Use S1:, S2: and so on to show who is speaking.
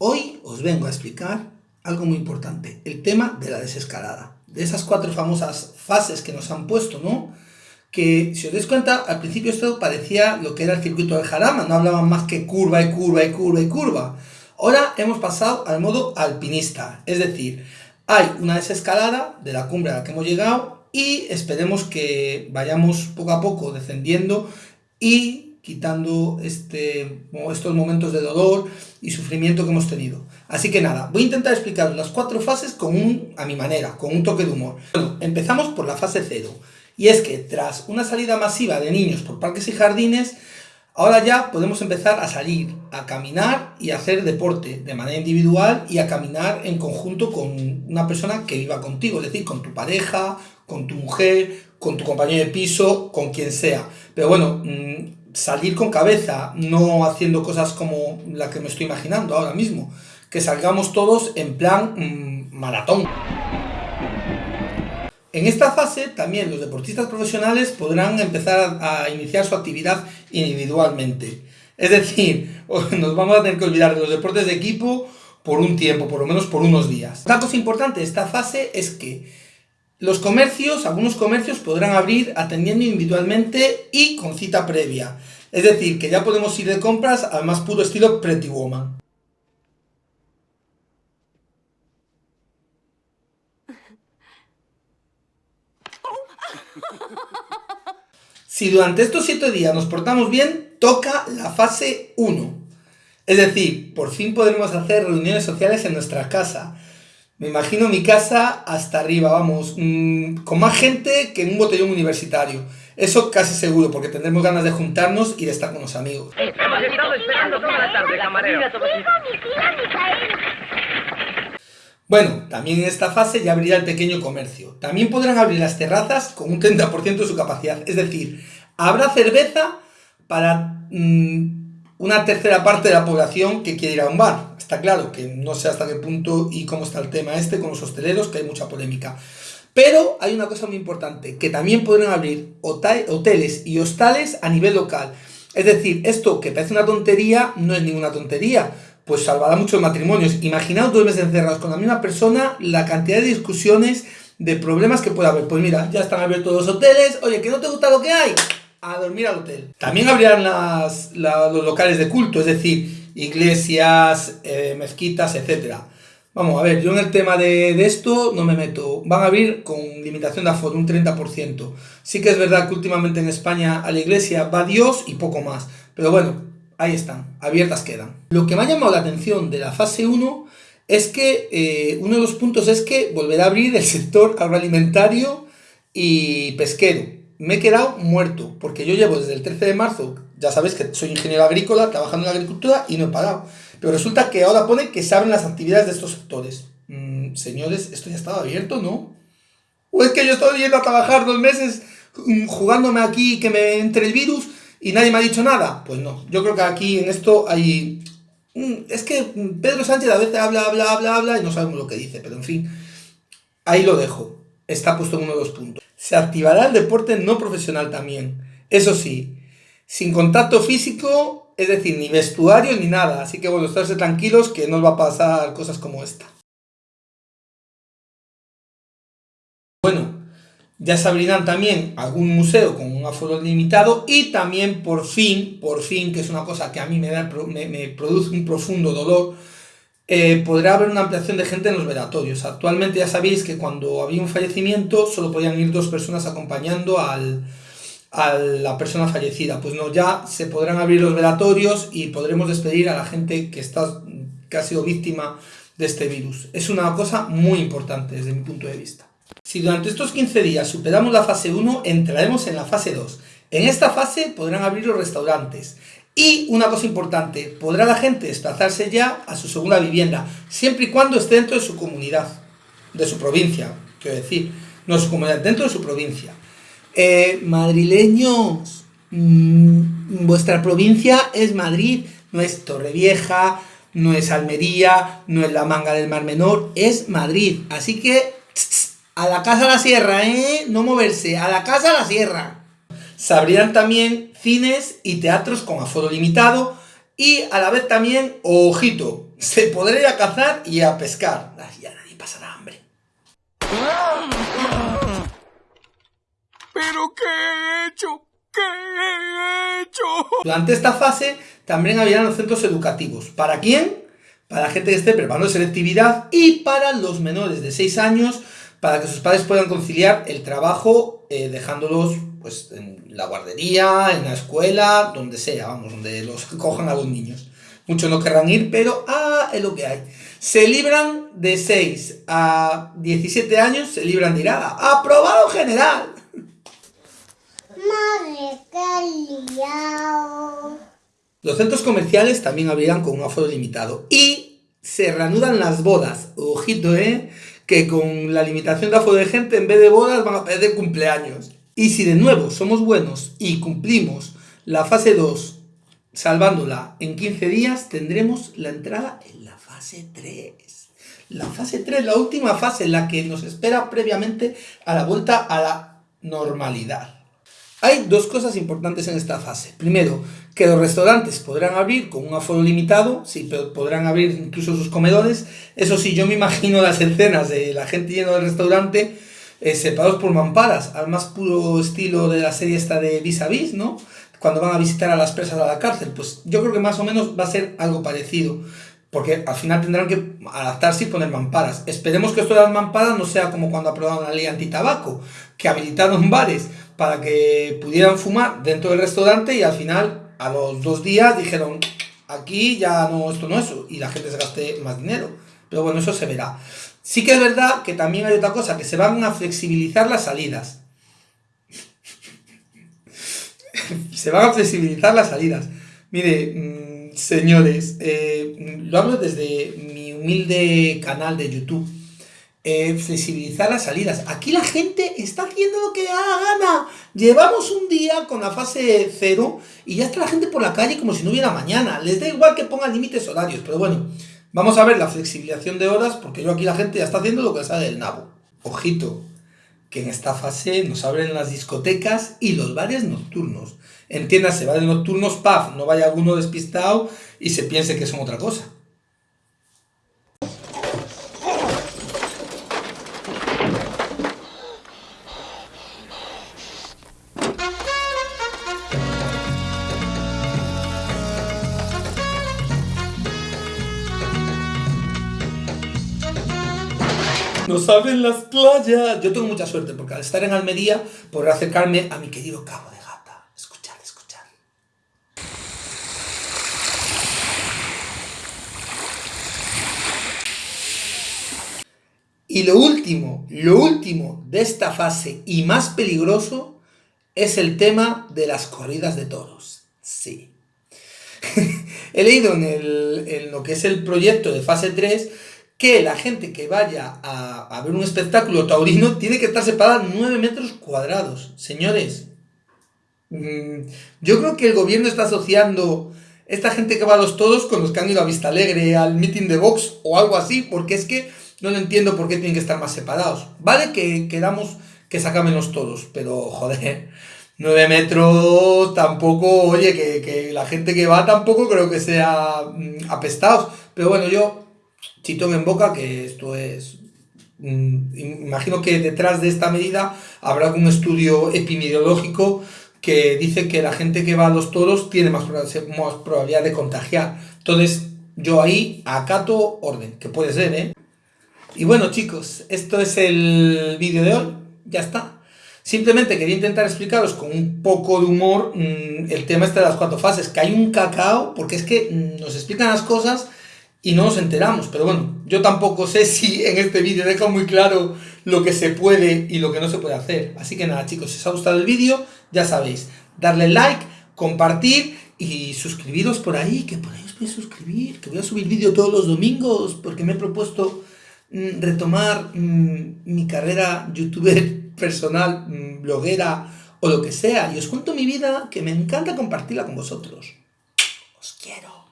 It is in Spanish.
S1: Hoy os vengo a explicar algo muy importante, el tema de la desescalada. De esas cuatro famosas fases que nos han puesto, ¿no? Que, si os dais cuenta, al principio esto parecía lo que era el circuito del Jarama, no hablaban más que curva y curva y curva y curva. Ahora hemos pasado al modo alpinista, es decir, hay una desescalada de la cumbre a la que hemos llegado y esperemos que vayamos poco a poco descendiendo y quitando este, estos momentos de dolor y sufrimiento que hemos tenido. Así que nada, voy a intentar explicar las cuatro fases con un, a mi manera, con un toque de humor. Bueno, empezamos por la fase cero. Y es que tras una salida masiva de niños por parques y jardines, ahora ya podemos empezar a salir, a caminar y a hacer deporte de manera individual y a caminar en conjunto con una persona que viva contigo, es decir, con tu pareja, con tu mujer, con tu compañero de piso, con quien sea. Pero bueno, mm, salir con cabeza, no haciendo cosas como la que me estoy imaginando ahora mismo. Que salgamos todos en plan mm, maratón. En esta fase también los deportistas profesionales podrán empezar a, iniciar su actividad individualmente. Es decir, nos vamos a tener que olvidar de los deportes de equipo por un tiempo, por lo menos por unos días. Una cosa importante de esta fase es que los comercios, algunos comercios podrán abrir atendiendo individualmente y con cita previa. Es decir, que ya podemos ir de compras al más puro estilo Pretty Woman. Si durante estos 7 días nos portamos bien, toca la fase 1. Es decir, por fin podremos hacer reuniones sociales en nuestra casa me imagino mi casa hasta arriba, vamos, mm, con más gente que en un botellón universitario. Eso casi seguro, porque tendremos ganas de juntarnos y de estar con los amigos. Hemos estado esperando toda la tarde, camarero. Bueno, también en esta fase ya abrirá el pequeño comercio. También podrán abrir las terrazas con un 30% de su capacidad. Es decir, habrá cerveza para mm, una tercera parte de la población que quiere ir a un bar. Está claro que no sé hasta qué punto y cómo está el tema este con los hosteleros, que hay mucha polémica. Pero hay una cosa muy importante, que también podrán abrir hoteles y hostales a nivel local. Es decir, esto que parece una tontería, no es ninguna tontería, pues salvará muchos matrimonios. Imaginaos dos meses encerrados con la misma persona, la cantidad de discusiones, de problemas que puede haber. Pues mira, ya están abiertos los hoteles, oye, que no te gusta lo que hay, a dormir al hotel. También abrirán las, los locales de culto, es decir, iglesias, eh, mezquitas, etc. Vamos a ver, yo en el tema de, esto no me meto. Van a abrir con limitación de aforo, un 30%. Sí que es verdad que últimamente en España a la iglesia va Dios y poco más. Pero bueno, ahí están, abiertas quedan. Lo que me ha llamado la atención de la fase 1 es que eh, uno de los puntos es que volverá a abrir el sector agroalimentario y pesquero me he quedado muerto, porque yo llevo desde el 13 de marzo, ya sabéis que soy ingeniero agrícola, trabajando en la agricultura y no he parado. Pero resulta que ahora pone que se abren las actividades de estos sectores. Mm, señores, esto ya estaba abierto, ¿no? ¿O es que yo estoy yendo a trabajar dos meses mm, jugándome aquí que me entre el virus y nadie me ha dicho nada? Pues no, yo creo que aquí en esto hay... Mm, es que Pedro Sánchez a veces habla, habla, habla, habla y no sabemos lo que dice, pero en fin, ahí lo dejo. Está puesto en uno de los puntos se activará el deporte no profesional también. Eso sí, sin contacto físico, es decir, ni vestuario ni nada. Así que bueno, estarse tranquilos que no os va a pasar cosas como esta. Bueno, ya se abrirán también algún museo con un aforo limitado y también por fin, por fin, que es una cosa que a mí me, me produce un profundo dolor, eh, podrá haber una ampliación de gente en los velatorios. Actualmente ya sabéis que cuando había un fallecimiento solo podían ir dos personas acompañando al, a la persona fallecida. Pues no, ya se podrán abrir los velatorios y podremos despedir a la gente que, está, que ha sido víctima de este virus. Es una cosa muy importante desde mi punto de vista. Si durante estos 15 días superamos la fase 1, entraremos en la fase 2. En esta fase podrán abrir los restaurantes, y una cosa importante, podrá la gente desplazarse ya a su segunda vivienda, siempre y cuando esté dentro de su comunidad, de su provincia, quiero decir, no su comunidad, dentro de su provincia. Eh, madrileños, mm, vuestra provincia es Madrid, no es Torrevieja, no es Almería, no es la Manga del Mar Menor, es Madrid. Así que, a la casa a la sierra, ¿eh? No moverse, a la casa a la sierra. Se abrirán también cines y teatros con aforo limitado Y a la vez también, ojito, se podrá ir a cazar y a pescar. Ya nadie pasará hambre.
S2: ¿Pero qué he hecho? ¿Qué he hecho?
S1: Durante esta fase también habían los centros educativos. ¿Para quién? Para la gente que esté preparando selectividad y para los menores de 6 años para que sus padres puedan conciliar el trabajo eh, dejándolos pues en la guardería, en la escuela, donde sea, vamos, donde los cojan a los niños. Muchos no querrán ir, pero ah, es lo que hay. Se libran de 6 a 17 años, se libran de irada. ¡Aprobado general!
S3: Madre, qué liado.
S1: Los centros comerciales también abrirán con un aforo limitado. Y se reanudan las bodas. Ojito, ¿eh? Que con la limitación de aforo de gente, en vez de bodas, van a perder cumpleaños. Y si de nuevo somos buenos y cumplimos la fase 2, salvándola en 15 días, tendremos la entrada en la fase 3. La fase 3, la última fase, la que nos espera previamente a la vuelta a la normalidad. Hay dos cosas importantes en esta fase. Primero, que los restaurantes podrán abrir con un aforo limitado, sí, pero podrán abrir incluso sus comedores. Eso sí, yo me imagino las escenas de la gente yendo del restaurante eh, separados por mamparas, al más puro estilo de la serie esta de Vis a Vis, ¿no? Cuando van a visitar a las presas a la cárcel. Pues yo creo que más o menos va a ser algo parecido. Porque al final tendrán que adaptarse y poner mamparas. Esperemos que esto de las mamparas no sea como cuando aprobaron la ley antitabaco, que habilitaron bares para que pudieran fumar dentro del restaurante y al final, a los dos días, dijeron, aquí ya no, esto no es, y la gente se gaste más dinero. Pero bueno, eso se verá. Sí que es verdad que también hay otra cosa, que se van a flexibilizar las salidas. se van a flexibilizar las salidas. Mire, mm, señores, eh, lo hablo desde mi humilde canal de YouTube eh, flexibilizar las salidas. Aquí la gente está haciendo lo que da gana. Llevamos un día con la fase cero y ya está la gente por la calle como si no hubiera mañana. Les da igual que pongan límites horarios, pero bueno, vamos a ver la flexibilización de horas porque yo aquí la gente ya está haciendo lo que sale del nabo. Ojito, que en esta fase nos abren las discotecas y los bares nocturnos. Entiéndase, bares nocturnos, paf, no vaya alguno despistado y se piense que son otra cosa. Nos abren las playas. Yo tengo mucha suerte porque al estar en Almería podré acercarme a mi querido Cabo de Gata. Escuchad, escuchad. Y lo último, lo último de esta fase y más peligroso es el tema de las corridas de toros. Sí. He leído en, en lo que es el proyecto de fase 3 que la gente que vaya a, ver un espectáculo taurino tiene que estar separada 9 metros cuadrados. Señores, mm, yo creo que el gobierno está asociando esta gente que va a los todos con los que han ido a Vista Alegre, al meeting de Vox o algo así, porque es que no lo entiendo por qué tienen que estar más separados. Vale que quedamos que sacamen los todos, pero joder, 9 metros tampoco, oye, que, que la gente que va tampoco creo que sea mm, apestados. Pero bueno, yo chitón en boca, que esto es... Mm, imagino que detrás de esta medida habrá algún estudio epidemiológico que dice que la gente que va a los toros tiene más, probabilidad de contagiar. Entonces, yo ahí acato orden, que puede ser, ¿eh? Y bueno, chicos, esto es el vídeo de hoy. Ya está. Simplemente quería intentar explicaros con un poco de humor mm, el tema este de las cuatro fases, que hay un cacao, porque es que mm, nos explican las cosas y no nos enteramos. Pero bueno, yo tampoco sé si en este vídeo dejo muy claro lo que se puede y lo que no se puede hacer. Así que nada chicos, si os ha gustado el vídeo, ya sabéis, darle like, compartir y suscribiros por ahí, que por ahí os podéis suscribir, que voy a subir vídeo todos los domingos porque me he propuesto mm, retomar mm, mi carrera youtuber personal, mm, bloguera o lo que sea. Y os cuento mi vida que me encanta compartirla con vosotros. Os quiero.